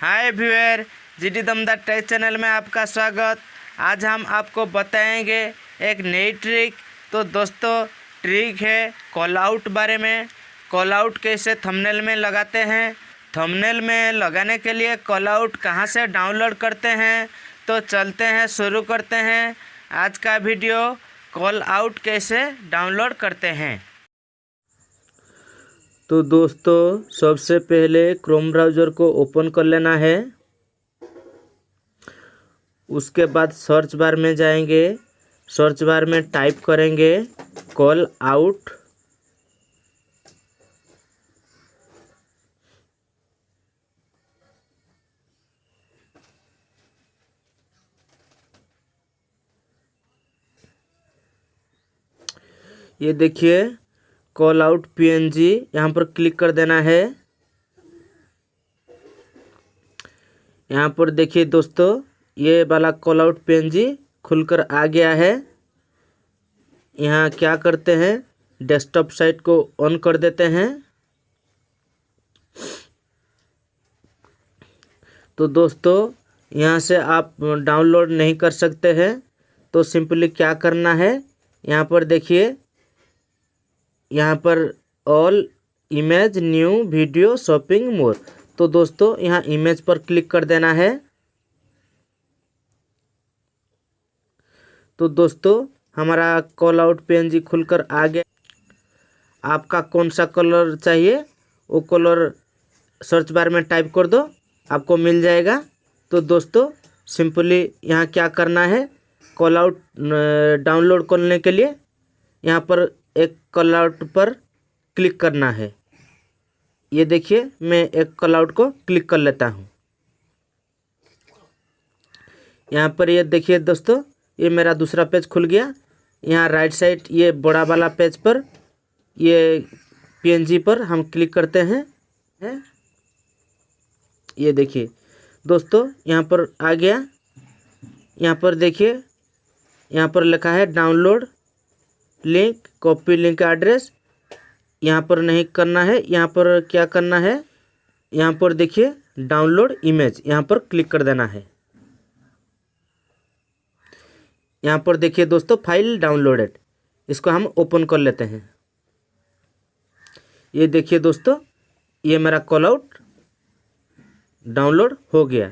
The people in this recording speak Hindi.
Hi viewer G D Damdar tech channel में आपका स्वागत। आज हम आपको बताएँगे एक नई ट्रिक। तो दोस्तों, ट्रिक है कॉल आउट बारे में। कॉल आउट कैसे थंबनेल में लगाते हैं? थंबनेल में लगाने के लिए कॉल आउट कहाँ से डाउनलोड करते हैं? तो चलते हैं, शुरू करते हैं। आज का वीडियो कॉल आउट कैसे डाउनलोड करते हैं। तो दोस्तों, सबसे पहले क्रोम ब्राउज़र को ओपन कर लेना है। उसके बाद सर्च बार में जाएँगे। सर्च बार में टाइप करेंगे कॉल आउट ये देखिए कॉल आउट पीएनजी यहाँ पर क्लिक कर देना है। यहाँ पर देखिए दोस्तों, ये वाला कॉल आउट पीएनजी खुलकर आ गया है। यहाँ क्या करते हैं, डेस्कटॉप साइट को ऑन कर देते हैं। तो दोस्तों, यहाँ से आप डाउनलोड नहीं कर सकते हैं तो सिंपली क्या करना है, यहाँ पर देखिए यहाँ पर all image new video shopping more तो दोस्तों, यहाँ इमेज पर क्लिक कर देना है। तो दोस्तों, हमारा कॉल आउट पी खुलकर आ गया। आपका कौन सा कलर चाहिए, वो कलर सर्च बार में टाइप कर दो, आपको मिल जाएगा। तो दोस्तों सिंपली यहाँ क्या करना है कॉल आउट डाउनलोड करने के लिए यहाँ पर एक कलआउट पर क्लिक करना है। ये देखिए, मैं एक कलआउट को क्लिक कर लेता हूँ। यहाँ पर ये देखिए दोस्तों, ये मेरा दूसरा पेज खुल गया। यहाँ राइट साइड ये बड़ा वाला पेज पर, ये पीएनजी पर हम क्लिक करते हैं। है ये देखिए, दोस्तों, यहाँ पर आ गया। यहाँ पर देखिए, यहाँ पर लिखा है download link copy link address यहाँ पर नहीं करना है, यहाँ पर क्या करना है? यहाँ पर देखिए डाउनलोड इमेज यहाँ पर क्लिक कर देना है। यहाँ पर देखिए दोस्तों फ़ाइल डाउनलोडेड इसको हम ओपन कर लेते हैं। ये देखिए दोस्तों, ये मेरा कॉल आउट डाउनलोड हो गया।